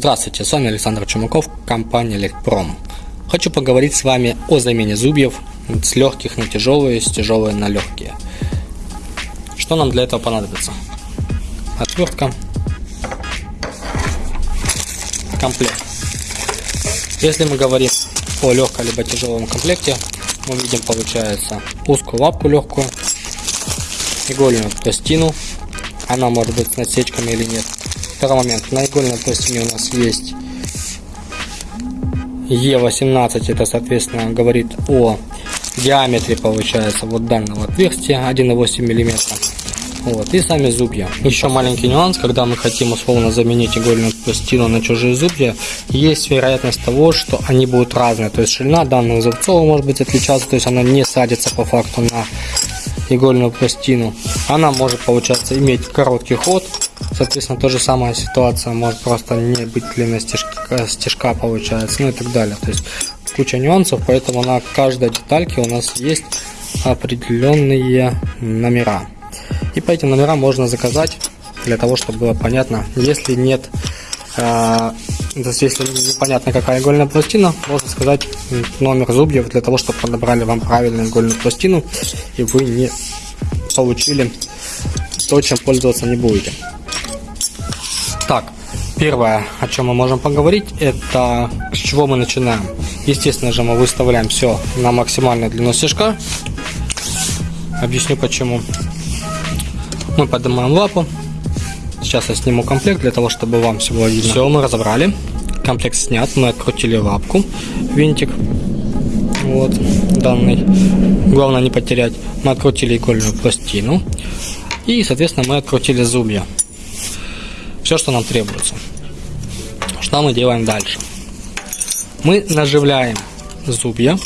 Здравствуйте, с вами Александр Чумаков, компания Лекпром. Хочу поговорить с вами о замене зубьев с легких на тяжелые, с тяжелые на легкие. Что нам для этого понадобится? Отвертка, комплект. Если мы говорим о легком либо тяжелом комплекте, мы видим, получается, узкую лапку легкую, игольную пластину, она может быть с насечками или нет, Второй момент. На игольной пластине у нас есть Е18, это соответственно говорит о диаметре получается вот данного отверстия 1,8 мм. Вот, и сами зубья. Еще маленький нюанс, когда мы хотим условно заменить игольную пластину на чужие зубья, есть вероятность того, что они будут разные. То есть ширина данных зубцов может быть отличаться, то есть она не садится по факту на игольную пластину. Она может, получаться, иметь короткий ход, Соответственно, та же самая ситуация может просто не быть длинной стежка, стежка получается, ну и так далее. То есть куча нюансов, поэтому на каждой детальке у нас есть определенные номера. И по этим номерам можно заказать, для того, чтобы было понятно. Если нет, э, если непонятно какая игольная пластина, можно сказать номер зубьев, для того, чтобы подобрали вам правильную игольную пластину, и вы не получили то, чем пользоваться не будете. Так, первое, о чем мы можем поговорить, это с чего мы начинаем. Естественно же, мы выставляем все на максимальную длину стежка. Объясню почему. Мы поднимаем лапу. Сейчас я сниму комплект для того, чтобы вам всего видно. Все, мы разобрали. Комплект снят. Мы открутили лапку, винтик. Вот, данный. Главное не потерять. Мы открутили игольную пластину. И, соответственно, мы открутили зубья все, что нам требуется. Что мы делаем дальше? Мы наживляем зубья,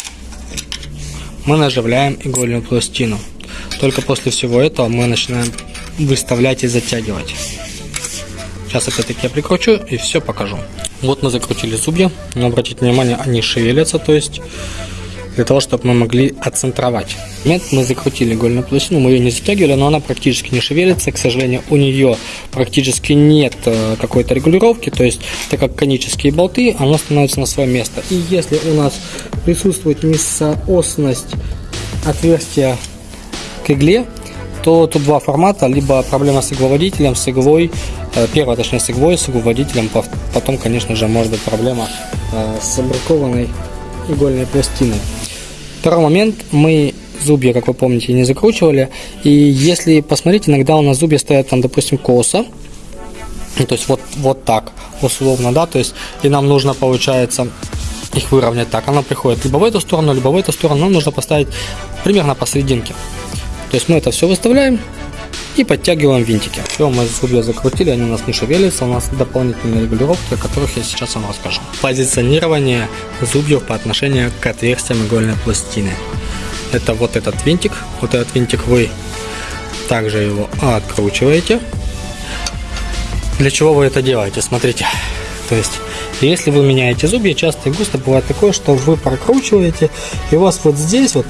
мы наживляем игольную пластину. Только после всего этого мы начинаем выставлять и затягивать. Сейчас опять-таки я прикручу и все покажу. Вот мы закрутили зубья, но обратите внимание, они шевелятся, то есть для того, чтобы мы могли отцентровать. Нет, мы закрутили игольную пластину, мы ее не затягивали, но она практически не шевелится. К сожалению, у нее практически нет э, какой-то регулировки, то есть, так как конические болты, она становится на свое место. И если у нас присутствует несоосность отверстия к игле, то тут два формата, либо проблема с игловодителем, с иглой, э, первая точнее с иглой, с игловодителем, потом, конечно же, может быть проблема э, с бракованной игольной пластиной. Второй момент, мы зубья, как вы помните, не закручивали. И если посмотреть, иногда у нас зубья стоят там, допустим, косо. Ну, то есть вот, вот так, условно, да, то есть и нам нужно, получается, их выровнять так. Она приходит либо в эту сторону, либо в эту сторону. Нам нужно поставить примерно посерединке. То есть мы это все выставляем, и подтягиваем винтики. Все, мы зубья закрутили, они у нас не шевелятся, у нас дополнительные регулировки, о которых я сейчас вам расскажу. Позиционирование зубьев по отношению к отверстиям игольной пластины. Это вот этот винтик, вот этот винтик вы также его откручиваете. Для чего вы это делаете? Смотрите, то есть если вы меняете зубья, часто и густо бывает такое, что вы прокручиваете, и у вас вот здесь вот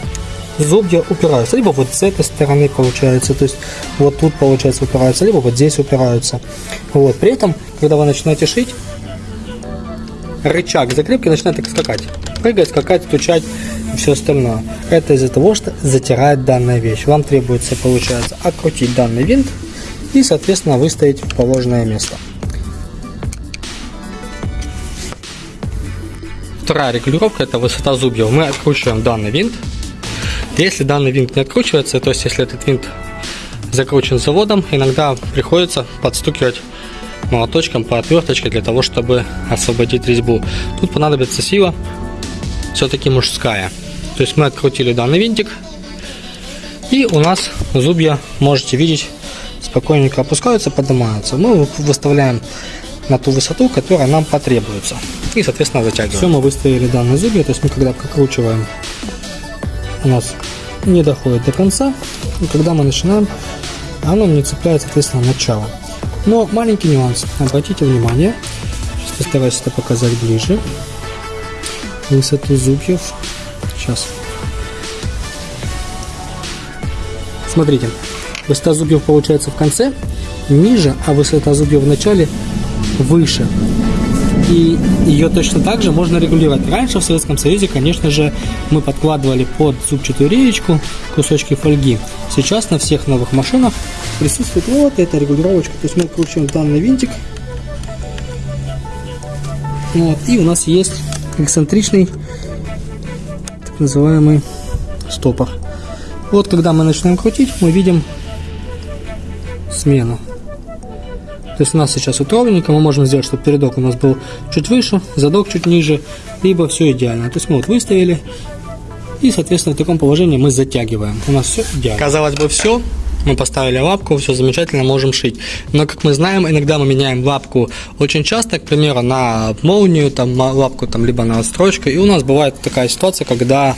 зубья упираются. Либо вот с этой стороны получается, то есть вот тут получается упираются, либо вот здесь упираются. Вот. При этом, когда вы начинаете шить, рычаг закрепки начинает так скакать. Прыгать, скакать, стучать и все остальное. Это из-за того, что затирает данная вещь. Вам требуется, получается, открутить данный винт и, соответственно, выставить в положенное место. Вторая регулировка это высота зубьев. Мы откручиваем данный винт если данный винт не откручивается, то есть если этот винт закручен заводом, иногда приходится подстукивать молоточком по отверточке для того, чтобы освободить резьбу. Тут понадобится сила, все-таки мужская. То есть мы открутили данный винтик, и у нас зубья, можете видеть, спокойненько опускаются, поднимаются. Мы выставляем на ту высоту, которая нам потребуется. И, соответственно, затягиваем. Все, мы выставили данные зубья, то есть мы когда прокручиваем у нас не доходит до конца, и когда мы начинаем, оно не цепляет, соответственно, начало. Но маленький нюанс, обратите внимание, сейчас постараюсь это показать ближе, высоту зубьев, сейчас, смотрите, высота зубьев получается в конце ниже, а высота зубьев в начале выше. И ее точно так же можно регулировать. Раньше в Советском Союзе, конечно же, мы подкладывали под зубчатую реечку кусочки фольги. Сейчас на всех новых машинах присутствует вот эта регулировочка. То есть мы кручиваем данный винтик. Вот, и у нас есть эксцентричный так называемый стопор. Вот когда мы начинаем крутить, мы видим смену. То есть у нас сейчас вот ровненько, мы можем сделать, чтобы передок у нас был чуть выше, задок чуть ниже, либо все идеально. То есть мы вот выставили, и, соответственно, в таком положении мы затягиваем. У нас все идеально. Казалось бы, все. Мы поставили лапку, все замечательно, можем шить. Но, как мы знаем, иногда мы меняем лапку очень часто, к примеру, на молнию, там, лапку, там, либо на отстрочку. И у нас бывает такая ситуация, когда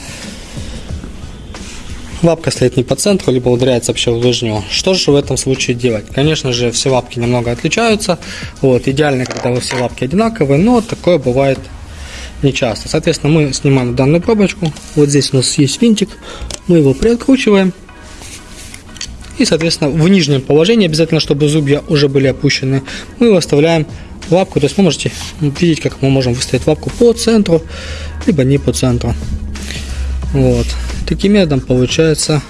лапка стоит не по центру, либо ударяется вообще в лыжню. Что же в этом случае делать? Конечно же, все лапки немного отличаются. Вот, идеально, когда все лапки одинаковые, но такое бывает не часто. Соответственно, мы снимаем данную пробочку. Вот здесь у нас есть винтик. Мы его приоткручиваем. И, соответственно, в нижнем положении, обязательно, чтобы зубья уже были опущены, мы выставляем лапку. То есть вы можете видеть, как мы можем выставить лапку по центру, либо не по центру. Вот. Таким методом получается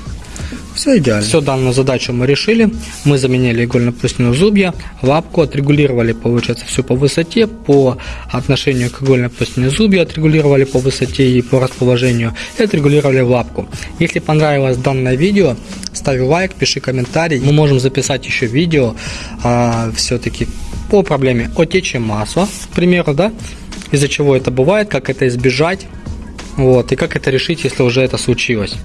все идеально. Все данную задачу мы решили. Мы заменили игольно-плюсневые зубья, лапку отрегулировали, получается, все по высоте, по отношению к игольно-плюсневым зубья отрегулировали по высоте и по расположению, и отрегулировали лапку. Если понравилось данное видео, ставь лайк, пиши комментарий. Мы можем записать еще видео а, все-таки по проблеме отечи масла, к примеру, да, из-за чего это бывает, как это избежать, вот, и как это решить, если уже это случилось.